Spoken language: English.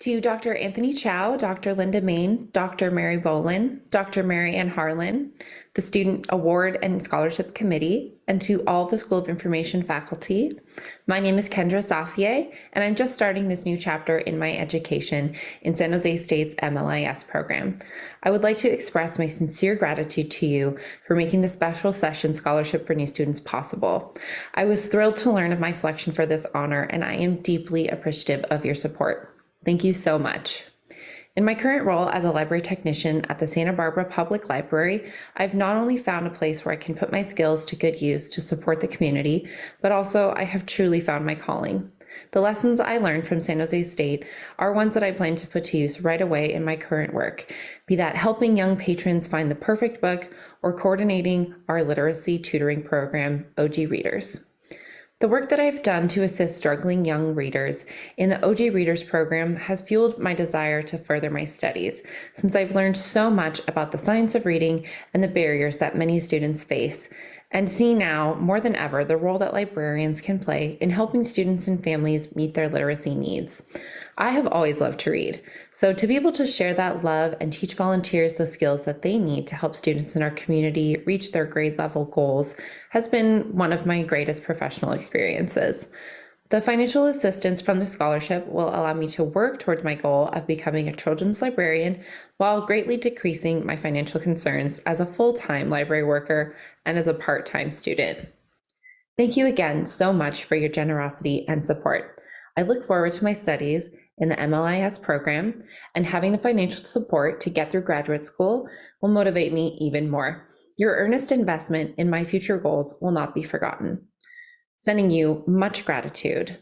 To Dr. Anthony Chow, Dr. Linda Main, Dr. Mary Bolin, Dr. Mary Ann Harlan, the Student Award and Scholarship Committee, and to all the School of Information faculty. My name is Kendra Safier, and I'm just starting this new chapter in my education in San Jose State's MLIS program. I would like to express my sincere gratitude to you for making the Special Session Scholarship for New Students possible. I was thrilled to learn of my selection for this honor, and I am deeply appreciative of your support. Thank you so much. In my current role as a library technician at the Santa Barbara Public Library, I've not only found a place where I can put my skills to good use to support the community, but also I have truly found my calling. The lessons I learned from San Jose State are ones that I plan to put to use right away in my current work, be that helping young patrons find the perfect book or coordinating our literacy tutoring program, OG Readers. The work that I've done to assist struggling young readers in the OG Readers program has fueled my desire to further my studies, since I've learned so much about the science of reading and the barriers that many students face, and see now more than ever the role that librarians can play in helping students and families meet their literacy needs. I have always loved to read, so to be able to share that love and teach volunteers the skills that they need to help students in our community reach their grade level goals has been one of my greatest professional experiences. The financial assistance from the scholarship will allow me to work towards my goal of becoming a children's librarian while greatly decreasing my financial concerns as a full time library worker and as a part time student. Thank you again so much for your generosity and support. I look forward to my studies in the MLIS program, and having the financial support to get through graduate school will motivate me even more. Your earnest investment in my future goals will not be forgotten. Sending you much gratitude.